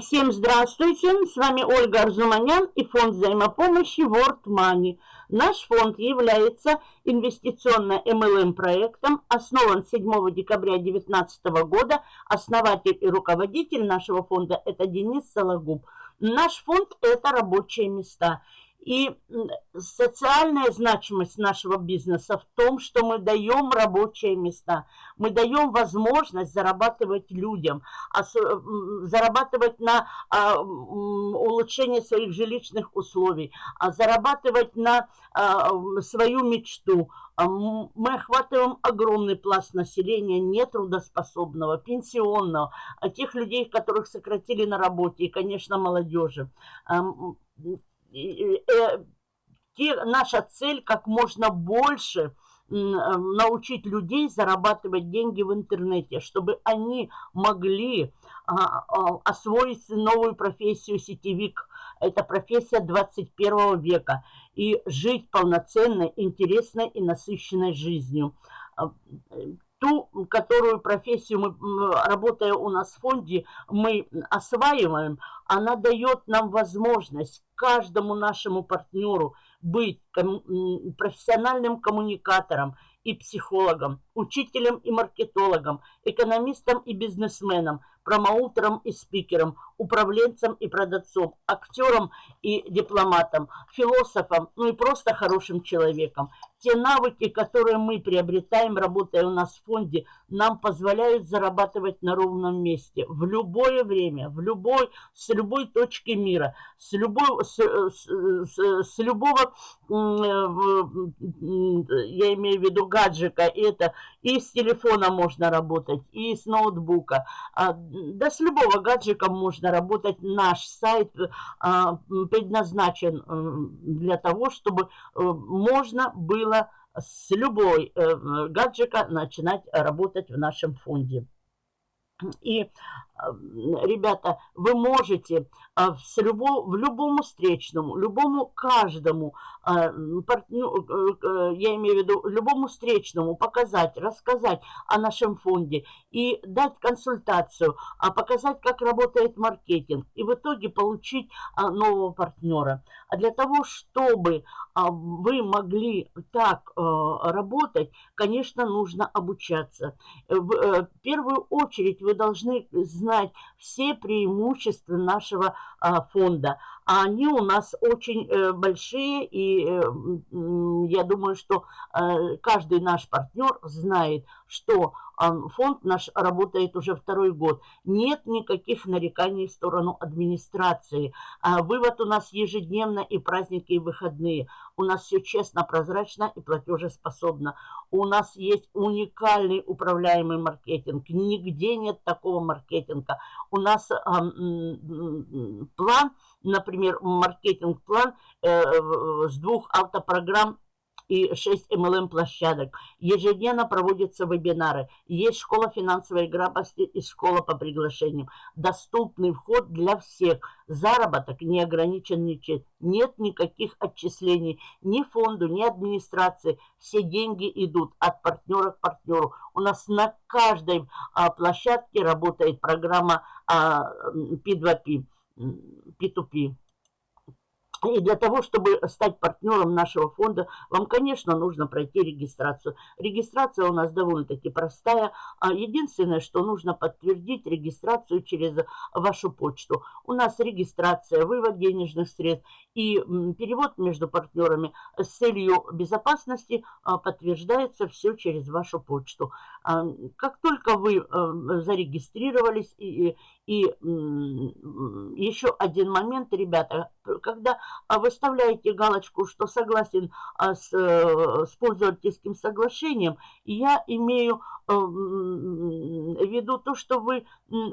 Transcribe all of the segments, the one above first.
Всем здравствуйте, с вами Ольга Арзуманян и фонд взаимопомощи World Money. Наш фонд является инвестиционно-МЛМ проектом, основан 7 декабря 2019 года. Основатель и руководитель нашего фонда – это Денис Сологуб. Наш фонд – это рабочие места. И социальная значимость нашего бизнеса в том, что мы даем рабочие места, мы даем возможность зарабатывать людям, зарабатывать на а, улучшение своих жилищных условий, а зарабатывать на а, свою мечту. Мы охватываем огромный пласт населения нетрудоспособного, пенсионного, тех людей, которых сократили на работе, и, конечно, молодежи те, наша цель как можно больше э, научить людей зарабатывать деньги в интернете, чтобы они могли а, а, освоить новую профессию сетевик. Это профессия 21 века. И жить полноценной, интересной и насыщенной жизнью. Ту, которую профессию мы, работая у нас в фонде, мы осваиваем, она дает нам возможность каждому нашему партнеру быть профессиональным коммуникатором и психологом, учителем и маркетологом, экономистом и бизнесменом, промоутером и спикером, управленцем и продавцом, актером и дипломатом, философом, ну и просто хорошим человеком. Те навыки, которые мы приобретаем, работая у нас в фонде, нам позволяют зарабатывать на ровном месте в любое время, в любой, с любой точки мира, с, любой, с, с, с, любого, я имею в виду гаджика, это и с телефона можно работать, и с ноутбука, а, да с любого гаджика можно работать. Наш сайт а, предназначен для того, чтобы э, можно было с любой э, гаджика начинать работать в нашем фонде. И, э, ребята, вы можете э, с любо, в любому встречному, любому каждому, э, ну, я имею в виду, любому встречному показать, рассказать о нашем фонде и дать консультацию, а показать, как работает маркетинг, и в итоге получить нового партнера. А для того, чтобы вы могли так работать, конечно, нужно обучаться. В первую очередь вы должны знать все преимущества нашего а, фонда. А они у нас очень э, большие, и э, я думаю, что э, каждый наш партнер знает, что фонд наш работает уже второй год. Нет никаких нареканий в сторону администрации. А вывод у нас ежедневно и праздники, и выходные. У нас все честно, прозрачно и платежеспособно. У нас есть уникальный управляемый маркетинг. Нигде нет такого маркетинга. У нас план, например, маркетинг-план э, с двух автопрограмм и 6 MLM-площадок. Ежедневно проводятся вебинары. Есть школа финансовой грамотности и школа по приглашениям. Доступный вход для всех. Заработок не ограничен ничем. Нет никаких отчислений ни фонду, ни администрации. Все деньги идут от партнера к партнеру. У нас на каждой а, площадке работает программа а, P2P, P2P. И для того, чтобы стать партнером нашего фонда, вам, конечно, нужно пройти регистрацию. Регистрация у нас довольно-таки простая. А единственное, что нужно подтвердить регистрацию через вашу почту. У нас регистрация, вывод денежных средств и перевод между партнерами с целью безопасности а, подтверждается все через вашу почту. А, как только вы э, зарегистрировались и, и еще один момент, ребята, когда выставляете галочку, что согласен а, с, э, с пользовательским соглашением, я имею э, в виду то, что вы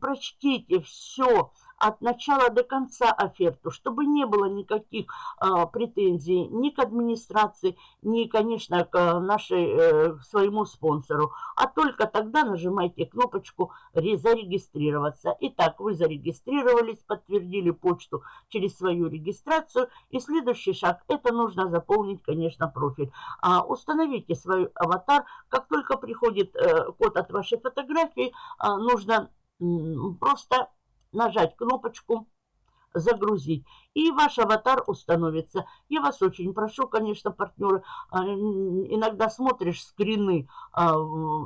прочтите все, от начала до конца оферту, чтобы не было никаких э, претензий ни к администрации, ни, конечно, к нашей, э, своему спонсору. А только тогда нажимайте кнопочку «Зарегистрироваться». Итак, вы зарегистрировались, подтвердили почту через свою регистрацию. И следующий шаг – это нужно заполнить, конечно, профиль. А, установите свой аватар. Как только приходит э, код от вашей фотографии, э, нужно просто нажать кнопочку загрузить. И ваш аватар установится. Я вас очень прошу, конечно, партнеры, а, иногда смотришь скрины, а,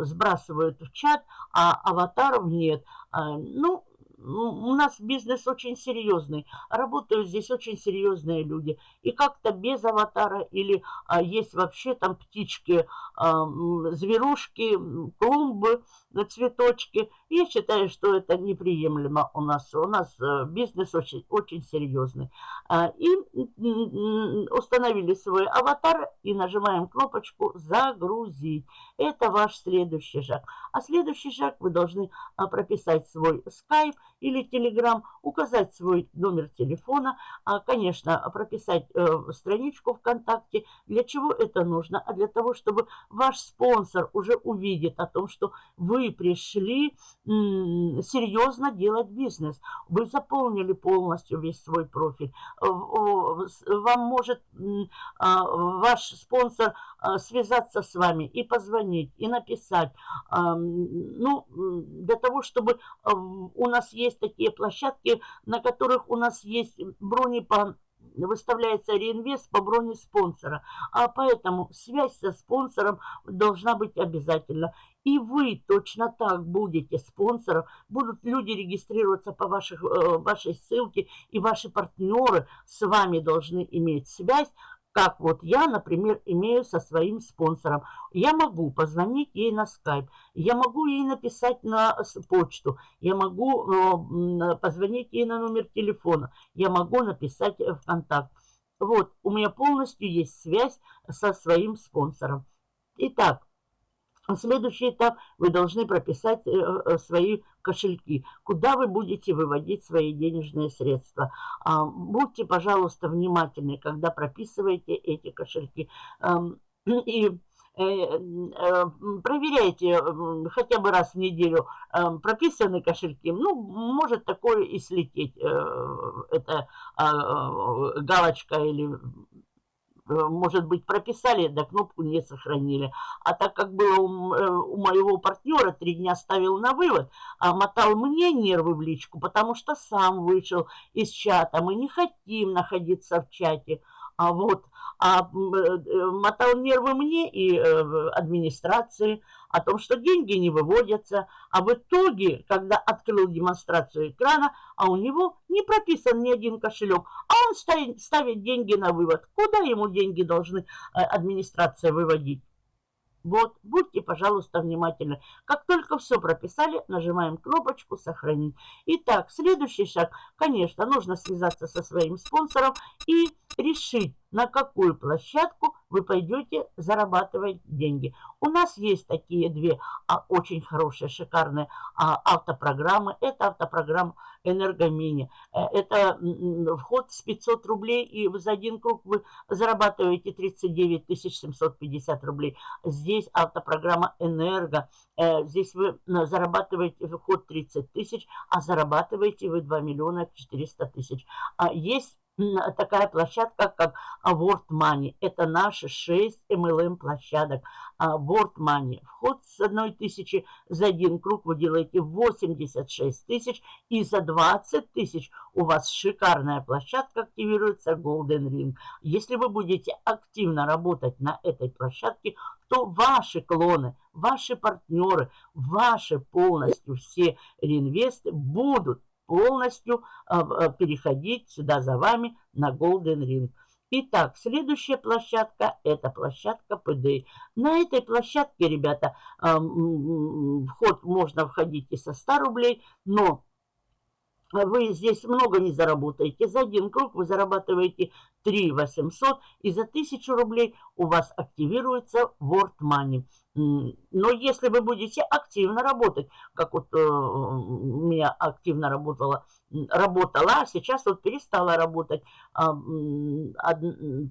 сбрасывают в чат, а аватаров нет. А, ну, у нас бизнес очень серьезный, работают здесь очень серьезные люди. И как-то без аватара или а, есть вообще там птички, а, зверушки, клумбы, цветочки. Я считаю, что это неприемлемо у нас. У нас а, бизнес очень, очень серьезный. А, и установили свой аватар и нажимаем кнопочку «Загрузить». Это ваш следующий шаг. А следующий шаг вы должны а, прописать свой скайп – или Telegram, указать свой номер телефона, а, конечно, прописать э, страничку ВКонтакте. Для чего это нужно? А для того, чтобы ваш спонсор уже увидит о том, что вы пришли серьезно делать бизнес. Вы заполнили полностью весь свой профиль. Вам может а, ваш спонсор а, связаться с вами и позвонить, и написать. Ну, для того, чтобы у нас есть есть такие площадки, на которых у нас есть брони по выставляется реинвест по броне спонсора. А поэтому связь со спонсором должна быть обязательно. И вы точно так будете спонсором. Будут люди регистрироваться по ваших, э, вашей ссылке, и ваши партнеры с вами должны иметь связь как вот я, например, имею со своим спонсором. Я могу позвонить ей на скайп, я могу ей написать на почту, я могу э, позвонить ей на номер телефона, я могу написать в контакт. Вот, у меня полностью есть связь со своим спонсором. Итак, Следующий этап вы должны прописать э, э, свои кошельки, куда вы будете выводить свои денежные средства. А, будьте, пожалуйста, внимательны, когда прописываете эти кошельки. И э, проверяйте хотя бы раз в неделю прописаны кошельки. Ну, может такое и слететь, это а, галочка или может быть, прописали, да кнопку не сохранили. А так как было у, э, у моего партнера, три дня ставил на вывод, а мотал мне нервы в личку, потому что сам вышел из чата. Мы не хотим находиться в чате. А вот, а э, мотал нервы мне и администрации о том, что деньги не выводятся. А в итоге, когда открыл демонстрацию экрана, а у него не прописан ни один кошелек, а он ставит, ставит деньги на вывод. Куда ему деньги должны э, администрация выводить? Вот, будьте, пожалуйста, внимательны. Как только все прописали, нажимаем кнопочку «Сохранить». Итак, следующий шаг. Конечно, нужно связаться со своим спонсором и решить, на какую площадку вы пойдете зарабатывать деньги. У нас есть такие две а, очень хорошие, шикарные а, автопрограммы. Это автопрограмма «Энергомини». Э, это вход с 500 рублей, и за один круг вы зарабатываете 39 750 рублей. Здесь автопрограмма «Энерго». Э, здесь вы зарабатываете вход 30 тысяч, а зарабатываете вы 2 миллиона 400 тысяч. А есть такая площадка, как World Money. Это наши 6 MLM площадок. World Money. Вход с одной тысячи за один круг вы делаете 86 тысяч. И за 20 тысяч у вас шикарная площадка активируется Golden Ring. Если вы будете активно работать на этой площадке, то ваши клоны, ваши партнеры, ваши полностью все реинвесты будут полностью а, а, переходить сюда за вами на Golden Ring. Итак, следующая площадка – это площадка ПД. На этой площадке, ребята, вход можно входить и со 100 рублей, но вы здесь много не заработаете. За один круг вы зарабатываете 3 800, и за 1000 рублей у вас активируется World Money. Но если вы будете активно работать, как вот э, у меня активно работала, работала, а сейчас вот перестала работать э,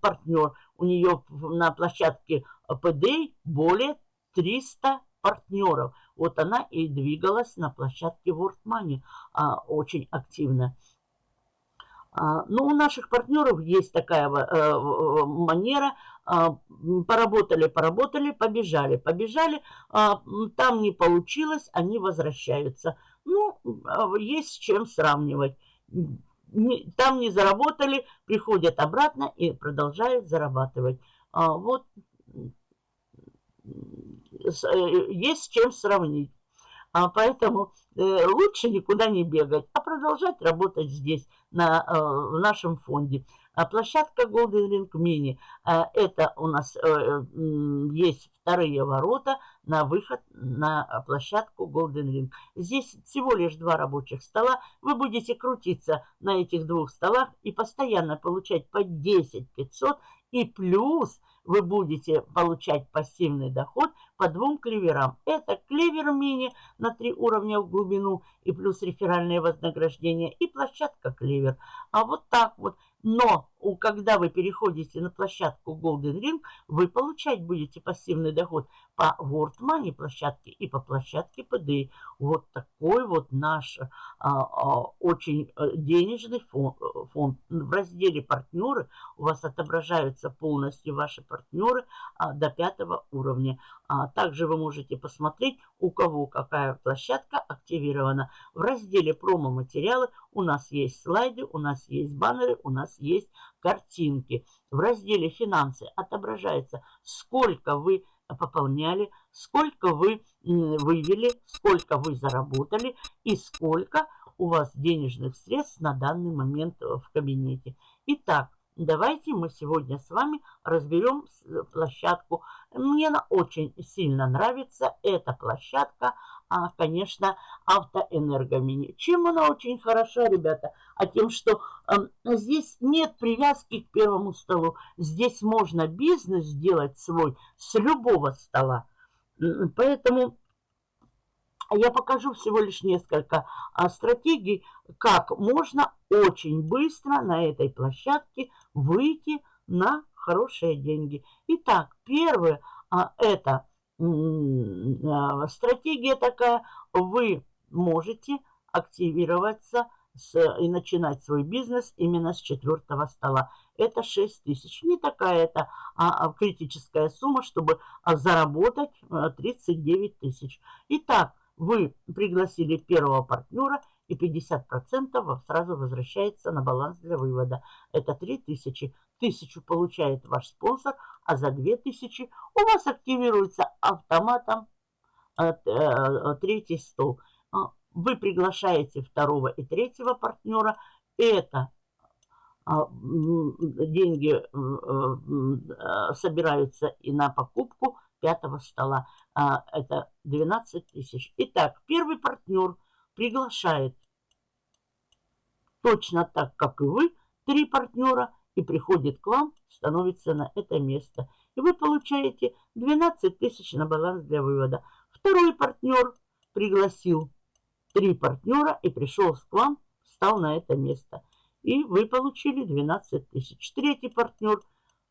партнер, у нее на площадке ПД более 300 партнеров. Вот она и двигалась на площадке World Money а, очень активно. А, Но ну, у наших партнеров есть такая э, манера. А, поработали, поработали, побежали, побежали. А, там не получилось, они возвращаются. Ну, есть с чем сравнивать. Там не заработали, приходят обратно и продолжают зарабатывать. Вот есть с чем сравнить. А поэтому э, лучше никуда не бегать, а продолжать работать здесь, на, э, в нашем фонде. А площадка Golden Ring Mini, э, это у нас э, есть вторые ворота на выход на площадку Golden Ring. Здесь всего лишь два рабочих стола. Вы будете крутиться на этих двух столах и постоянно получать по 10 500 и плюс вы будете получать пассивный доход по двум клеверам. Это клевер мини на три уровня в глубину и плюс реферальное вознаграждение и площадка клевер. А вот так вот. Но когда вы переходите на площадку Golden Ring, вы получать будете пассивный доход по World Money площадке и по площадке PDI. Вот такой вот наш а, а, очень э, денежный фонд, фонд. В разделе «Партнеры» у вас отображаются полностью ваши партнеры а, до пятого уровня. А, также вы можете посмотреть, у кого какая площадка активирована. В разделе «Промо-материалы» у нас есть слайды, у нас есть баннеры, у нас есть картинки. В разделе «Финансы» отображается, сколько вы пополняли, сколько вы вывели, сколько вы заработали и сколько у вас денежных средств на данный момент в кабинете. Итак, Давайте мы сегодня с вами разберем э, площадку. Мне она очень сильно нравится. Эта площадка, а, конечно, автоэнергомини. Чем она очень хороша, ребята? А тем, что э, здесь нет привязки к первому столу. Здесь можно бизнес сделать свой с любого стола. Поэтому я покажу всего лишь несколько а, стратегий, как можно очень быстро на этой площадке выйти на хорошие деньги. Итак, первое, а, это а, стратегия такая, вы можете активироваться с, и начинать свой бизнес именно с четвертого стола. Это 6 тысяч. Не такая это а, критическая сумма, чтобы а, заработать а, 39 тысяч. Итак, вы пригласили первого партнера, и 50% сразу возвращается на баланс для вывода. Это 3000. Тысячу получает ваш спонсор, а за 2000 у вас активируется автоматом э, э, третий стол. А, вы приглашаете второго и третьего партнера. Это а, деньги э, собираются и на покупку пятого стола. А, это 12 тысяч. Итак, первый партнер приглашает точно так, как и вы, три партнера и приходит к вам, становится на это место. И вы получаете 12 тысяч на баланс для вывода. Второй партнер пригласил три партнера и пришел к вам, встал на это место. И вы получили 12 тысяч. Третий партнер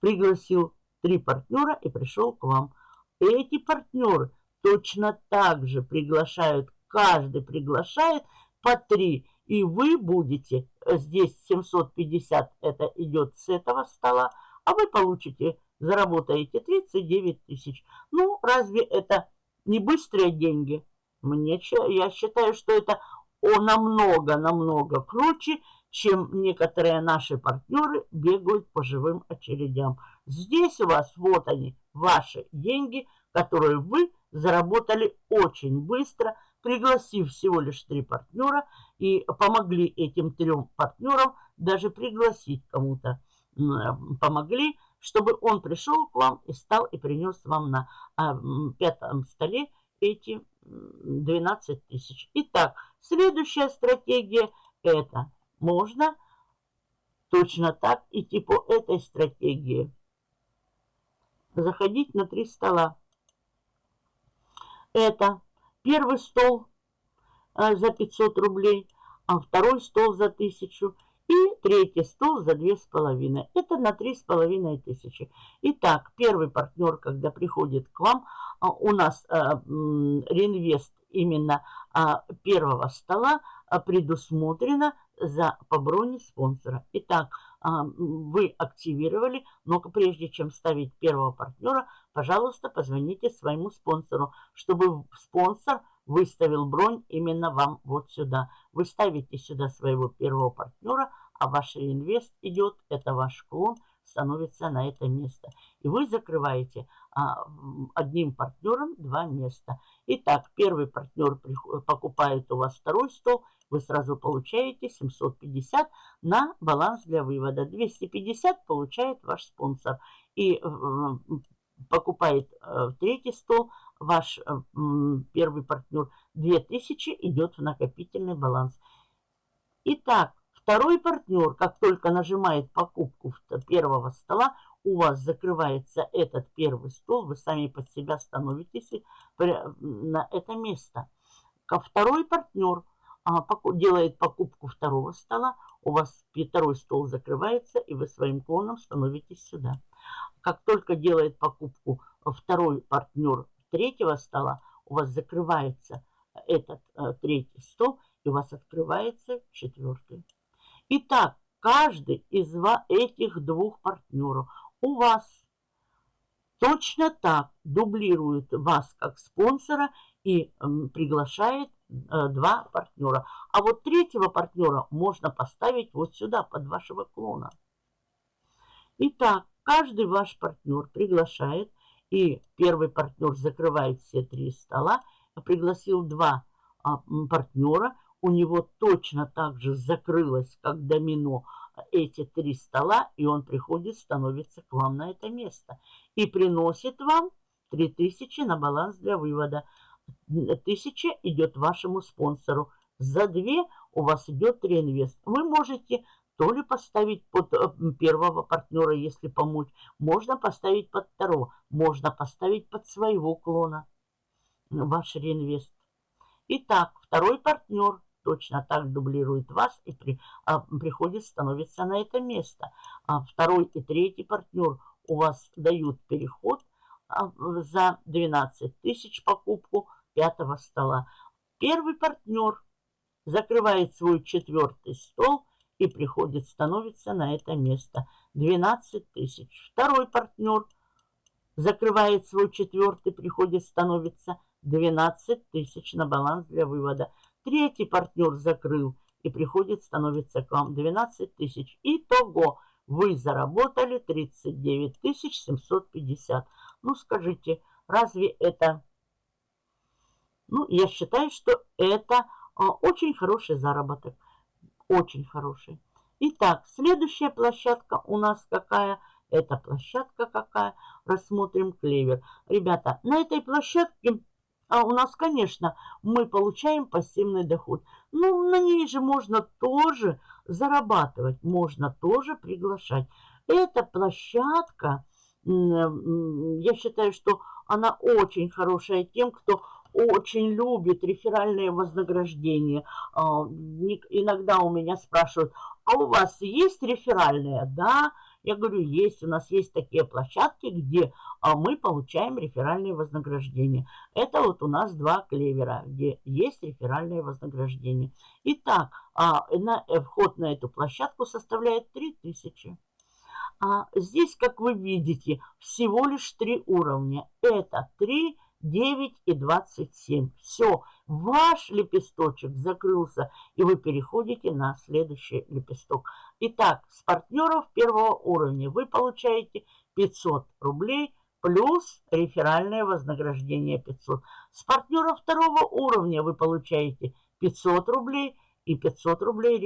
пригласил три партнера и пришел к вам. Эти партнеры точно так же приглашают, каждый приглашает по три. И вы будете, э, здесь 750, это идет с этого стола, а вы получите, заработаете 39 тысяч. Ну, разве это не быстрые деньги? Мне, я считаю, что это намного-намного круче, чем некоторые наши партнеры бегают по живым очередям. Здесь у вас, вот они, ваши деньги, которые вы заработали очень быстро, пригласив всего лишь три партнера и помогли этим трем партнерам даже пригласить кому-то. Помогли, чтобы он пришел к вам и стал и принес вам на а, пятом столе эти 12 тысяч. Итак, следующая стратегия это можно точно так идти по этой стратегии заходить на три стола. Это первый стол э, за 500 рублей, а второй стол за 1000 и третий стол за две с половиной. Это на три с половиной тысячи. Итак, первый партнер, когда приходит к вам, а, у нас а, реинвест именно а, первого стола предусмотрено за по броне спонсора. Итак, вы активировали, но прежде чем ставить первого партнера, пожалуйста, позвоните своему спонсору, чтобы спонсор выставил бронь именно вам вот сюда. Вы ставите сюда своего первого партнера, а ваш реинвест идет, это ваш клон, становится на это место. И вы закрываете а, одним партнером два места. Итак, первый партнер покупает у вас второй стол, вы сразу получаете 750 на баланс для вывода. 250 получает ваш спонсор. И покупает э, третий стол, ваш э, первый партнер 2000 идет в накопительный баланс. Итак, Второй партнер, как только нажимает покупку первого стола, у вас закрывается этот первый стол, вы сами под себя становитесь на это место. Второй партнер делает покупку второго стола, у вас второй стол закрывается, и вы своим клоном становитесь сюда. Как только делает покупку второй партнер третьего стола, у вас закрывается этот э, третий стол, и у вас открывается четвертый. Итак, каждый из этих двух партнеров у вас точно так дублирует вас как спонсора и приглашает э, два партнера. А вот третьего партнера можно поставить вот сюда, под вашего клона. Итак, каждый ваш партнер приглашает, и первый партнер закрывает все три стола, пригласил два а, партнера, у него точно так же закрылось, как домино, эти три стола, и он приходит, становится к вам на это место. И приносит вам 3000 на баланс для вывода. 1000 идет вашему спонсору. За 2 у вас идет реинвест. Вы можете то ли поставить под э, первого партнера, если помочь. Можно поставить под второго. Можно поставить под своего клона ваш реинвест. Итак, второй партнер точно так дублирует вас и при, а, приходит, становится на это место. А второй и третий партнер у вас дают переход а, за 12 тысяч покупку пятого стола. Первый партнер закрывает свой четвертый стол и приходит, становится на это место. 12 тысяч. Второй партнер закрывает свой четвертый, приходит, становится 12 тысяч на баланс для вывода. Третий партнер закрыл и приходит, становится к вам 12 тысяч. Итого вы заработали 39 тысяч 750. Ну, скажите, разве это... Ну, я считаю, что это а, очень хороший заработок. Очень хороший. Итак, следующая площадка у нас какая? Это площадка какая? Рассмотрим клевер. Ребята, на этой площадке а у нас, конечно, мы получаем пассивный доход. Ну, на ней же можно тоже зарабатывать, можно тоже приглашать. Эта площадка, я считаю, что она очень хорошая тем, кто очень любит реферальные вознаграждения. А, иногда у меня спрашивают, а у вас есть реферальные? Да, я говорю, есть, у нас есть такие площадки, где а, мы получаем реферальные вознаграждения. Это вот у нас два клевера, где есть реферальные вознаграждения. Итак, а, на, э, вход на эту площадку составляет 3000. А здесь, как вы видите, всего лишь три уровня. Это 3 9 и 27. Все, ваш лепесточек закрылся, и вы переходите на следующий лепесток. Итак, с партнеров первого уровня вы получаете 500 рублей плюс реферальное вознаграждение 500. С партнеров второго уровня вы получаете 500 рублей и 500 рублей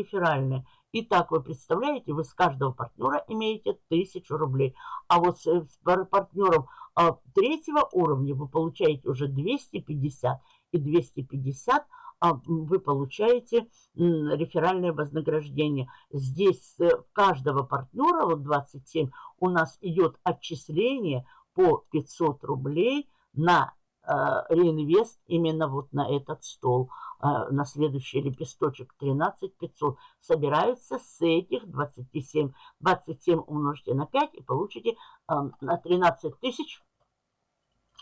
Итак, вы представляете, вы с каждого партнера имеете 1000 рублей. А вот с, с партнером а, третьего уровня вы получаете уже 250. И 250 а, вы получаете реферальное вознаграждение. Здесь с каждого партнера, вот 27, у нас идет отчисление по 500 рублей на Э, реинвест именно вот на этот стол, э, на следующий лепесточек 13 500. Собираются с этих 27. 27 умножьте на 5 и получите э, на 13 тысяч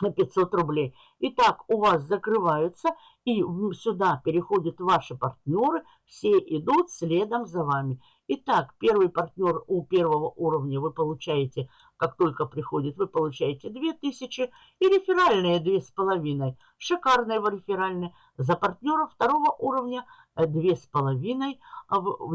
на 500 рублей. Итак, у вас закрываются, и сюда переходят ваши партнеры, все идут следом за вами. Итак, первый партнер у первого уровня вы получаете, как только приходит, вы получаете 2000 и реферальные 2500. Шикарные реферальные. За партнера второго уровня 2500,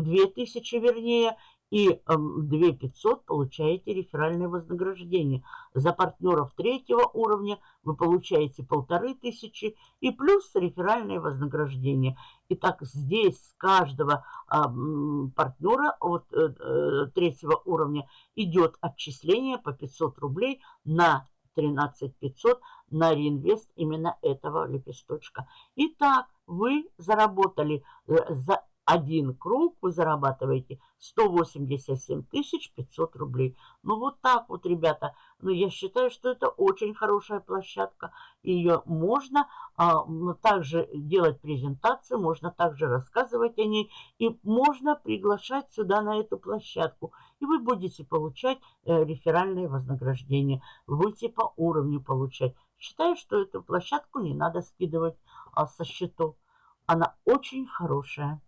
2000 вернее, и 2500 эм, получаете реферальное вознаграждение. За партнеров третьего уровня вы получаете 1500 и плюс реферальное вознаграждение. Итак, здесь с каждого а, партнера от э, э, третьего уровня идет отчисление по 500 рублей на 13 500 на реинвест именно этого лепесточка. Итак, вы заработали э, за один круг вы зарабатываете 187 500 рублей. Ну вот так вот, ребята. Ну я считаю, что это очень хорошая площадка. Ее можно а, также делать презентацию, можно также рассказывать о ней. И можно приглашать сюда на эту площадку. И вы будете получать э, реферальные вознаграждения. Будете по уровню получать. Считаю, что эту площадку не надо скидывать а, со счетов. Она очень хорошая.